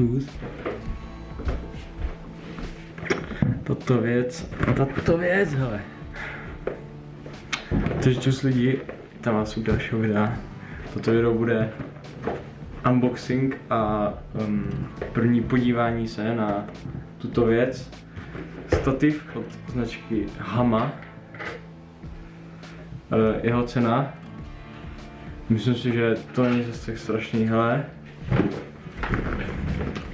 shoes. Toto věc, tato věc, hele. Takže čus lidi, tam vás u dalšího videa. Toto video bude unboxing a um, první podívání se na tuto věc. Stativ od značky Hama. Uh, jeho cena. Myslím si, že to není zase tak strašný, hele.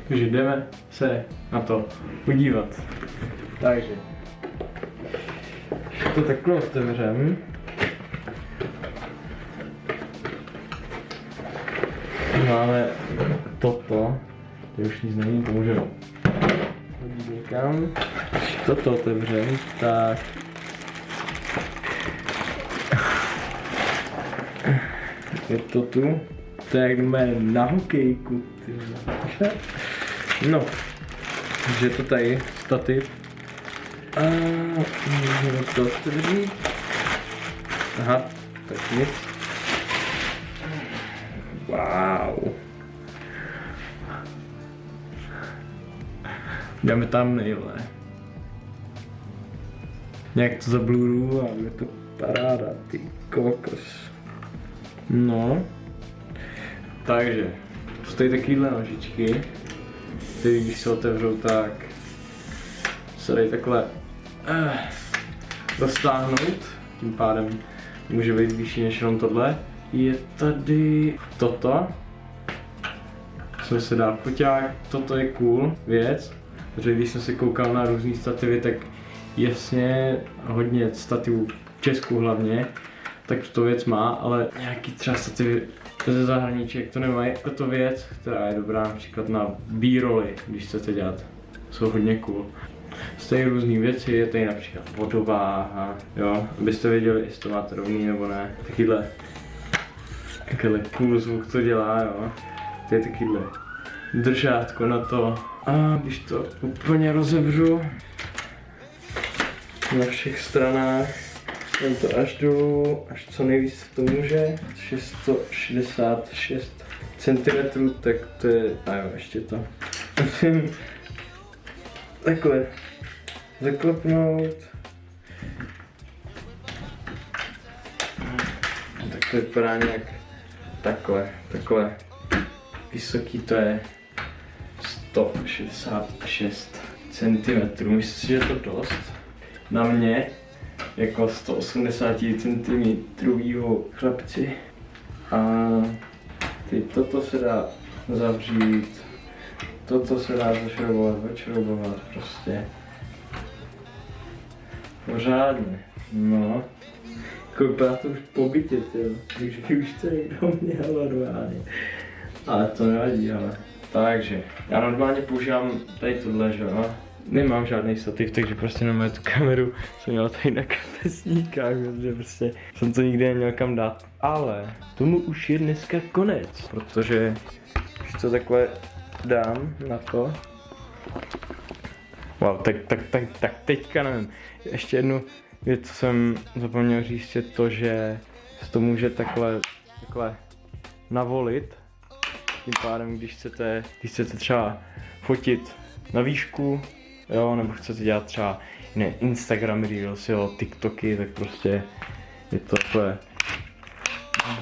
Takže jdeme se na to podívat. Takže. To takhle otevřem. Máme toto. To už nic není, to můžeme hodit někam. Toto otevřem, tak je to tu. To je jak na hokejku. Ty. No, takže to tady stativ. A můžeme to otevřít. Aha, tak nic. Wow. Dáme tam nejle. Nějak to zabluru a je to paráda, ty kokos. No. Takže, jsou tady takovýhle nožičky, které když se otevřou, tak se dají takhle eh, roztáhnout, tím pádem může být vyšší než jenom tohle. Je tady toto, co se dá foťák, toto je cool věc, protože když jsem se koukal na různé stativy, tak jasně hodně stativů v Česku hlavně, tak to věc má, ale nějaký třeba stativy ze zahraničí, jak to nemají. Tato věc, která je dobrá například na b-roly, když chcete dělat, jsou hodně cool. Tady různé věci, je tady například vodováha, jo, abyste věděli, jestli to máte rovný nebo ne. Takyhle, takyhle cool zvuk to dělá, jo. To je takyhle držátko na to. A když to úplně rozevřu na všech stranách, Dám to až dolů, až co nejvíc to může. 666 cm, tak to je, a jo, ještě to. Musím takhle zaklepnout. Tak to vypadá nějak takhle, takhle. Vysoký to je 166 cm. Myslím si, že je to dost. Na mě jako 180 cm chlapci. A ty, toto se dá zavřít, toto se dá zašroubovat, odšroubovat prostě. Pořádně, no. Kouká to už po bytě. Takže už to někdo měl normálně. Ale to nevadí, ale. Takže, já normálně používám tady tohle, že jo nemám žádný stativ, takže prostě na tu kameru jsem měl tady na kapesníkách, protože prostě jsem to nikdy neměl kam dát. Ale tomu už je dneska konec, protože když to takhle dám na to, Wow, tak, tak, tak, tak teďka nevím. Ještě jednu věc, co jsem zapomněl říct, je to, že se to může takhle, takhle navolit. Tím pádem, když chcete, když chcete třeba fotit na výšku, jo, nebo chcete dělat třeba ne, Instagram Reels, jo, TikToky, tak prostě je to takové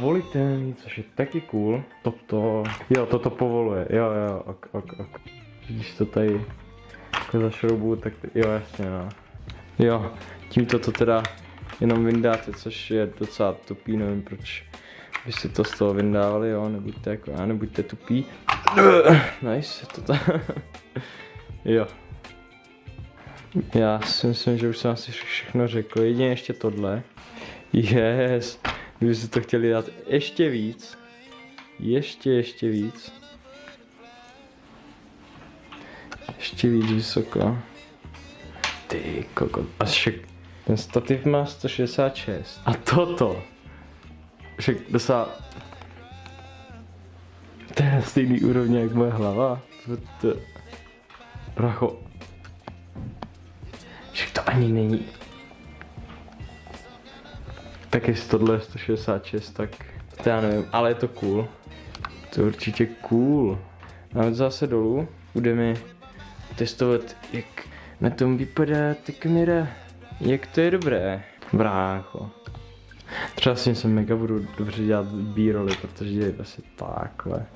volitelný, což je taky cool. Toto, jo, toto povoluje, jo, jo, ok, ok, ok. Když to tady zašroubu, tak jo, jasně, no. Jo, tímto to teda jenom vyndáte, což je docela tupý, nevím proč byste to z toho vyndávali, jo, nebuďte jako já, nebuďte tupí. Nice, to ta... jo. Já si myslím, že už jsem asi všechno řekl. Jedině ještě tohle. Yes. Kdyby si to chtěli dát ještě víc. Ještě, ještě víc. Ještě víc vysoko. Ty koko. A však ten stativ má 166. A toto. Však docela... To je stejný úrovně jak moje hlava. To, to... Bracho, ani není. Tak jestli tohle je 166, tak to já nevím, ale je to cool. To je určitě cool. A zase dolů budeme testovat, jak na tom vypadá ta kamera. Jak to je dobré, brácho. Třeba si se mega budu dobře dělat b protože je asi takhle.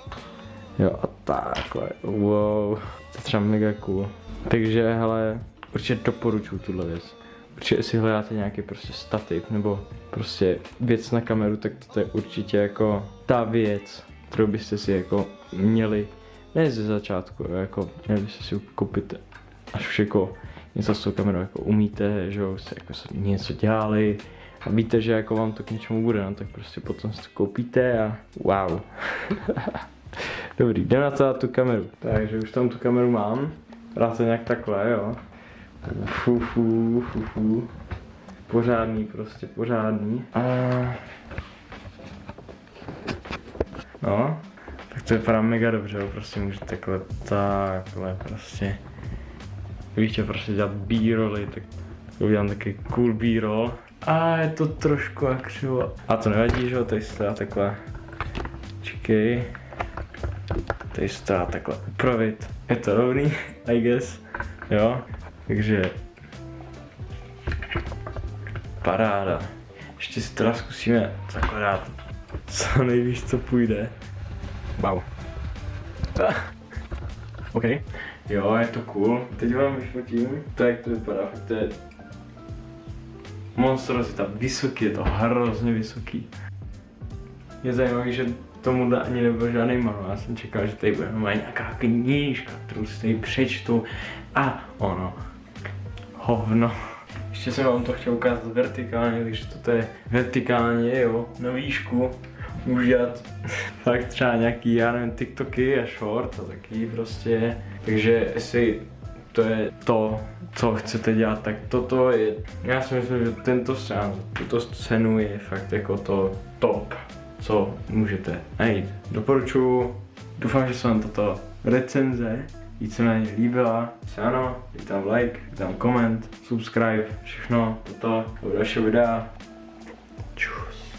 Jo a takhle, wow, to je třeba mega cool. Takže hele, určitě doporučuji tuhle věc. Určitě si hledáte nějaký prostě stativ nebo prostě věc na kameru, tak to je určitě jako ta věc, kterou byste si jako měli, ne ze začátku, jako měli byste si koupit až už jako něco s tou kamerou jako umíte, že jo, jste jako něco dělali a víte, že jako vám to k něčemu bude, no, tak prostě potom si to koupíte a wow. Dobrý, jdem na tu kameru. Takže už tam tu kameru mám. Dá to nějak takhle, jo. Fu, fu, fu, fu. Pořádný prostě, pořádný. A... No, tak to vypadá mega dobře, prostě můžete takhle, takhle prostě. Když chtěl prostě dělat b-rolly, tak udělám taky cool b-roll. A je to trošku jak křivo. A to nevadí, že jo, tady se dá takhle. Čekej. Tady se dá takhle upravit. Je to rovný, I guess. Jo, takže paráda. Ještě si teda zkusíme zakládat co nejvíc, co půjde. Wow. OK. Jo, je to cool. Teď vám vyfotím, to jak to vypadá, fakt to je monstrozita, vysoký, je to hrozně vysoký. Je zajímavé, že tomu ani nebyl žádný manuál, já jsem čekal, že tady bude nějaká knížka, kterou si tady přečtu a ono, hovno. Ještě jsem vám to chtěl ukázat vertikálně, takže toto je vertikálně, jo, na výšku. Můžu dělat fakt třeba nějaký, já nevím, TikToky a short a taky prostě. Takže jestli to je to, co chcete dělat, tak toto je, já si myslím, že tento scén, tuto scénu je fakt jako to top, co můžete najít. Doporučuji, doufám, že se vám toto recenze víceméně líbila. Se ano, dejte tam like, dejte tam koment, subscribe, všechno toto do dalšího videa. Čus.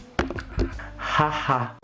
Haha.